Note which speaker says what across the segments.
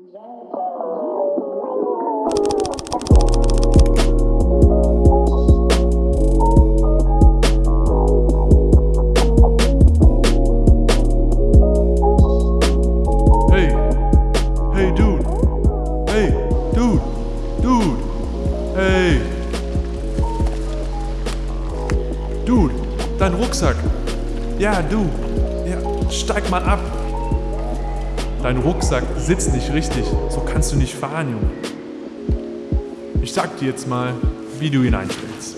Speaker 1: Hey, hey Dude, hey Dude, Dude, hey. Dude, dein Rucksack. Ja, du. Ja, steig mal ab. Dein Rucksack sitzt nicht richtig, so kannst du nicht fahren, Junge. Ich sag dir jetzt mal, wie du ihn einstellst.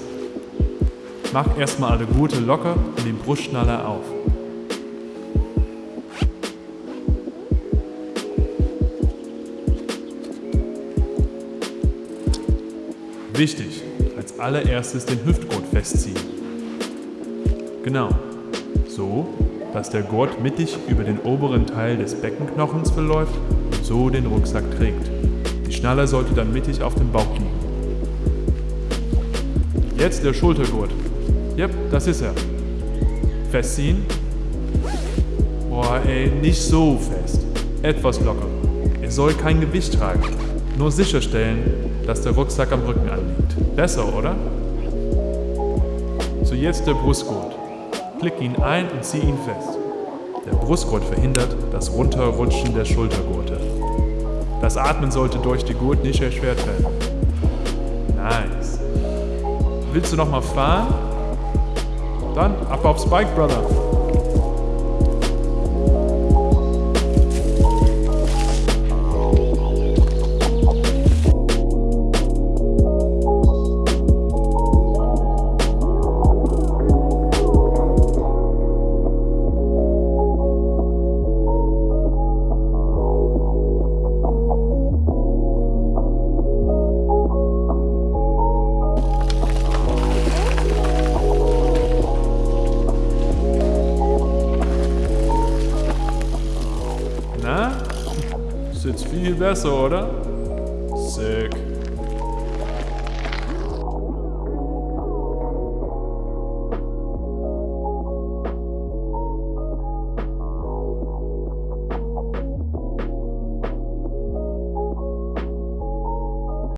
Speaker 1: Mach erstmal alle Gurte locker und den Brustschnaller auf. Wichtig, als allererstes den Hüftgurt festziehen. Genau, so, dass der Gurt mittig über den oberen Teil des Beckenknochens verläuft und so den Rucksack trägt. Die Schnalle sollte dann mittig auf dem Bauch liegen. Jetzt der Schultergurt. Yep, das ist er. Festziehen. Boah, ey, nicht so fest. Etwas locker. Er soll kein Gewicht tragen. Nur sicherstellen, dass der Rucksack am Rücken anliegt. Besser, oder? So jetzt der Brustgurt. Klick ihn ein und zieh ihn fest. Der Brustgurt verhindert das Runterrutschen der Schultergurte. Das Atmen sollte durch die Gurt nicht erschwert werden. Nice. Willst du noch mal fahren? Dann ab aufs Bike, Brother. Ist jetzt viel besser, oder? Sick.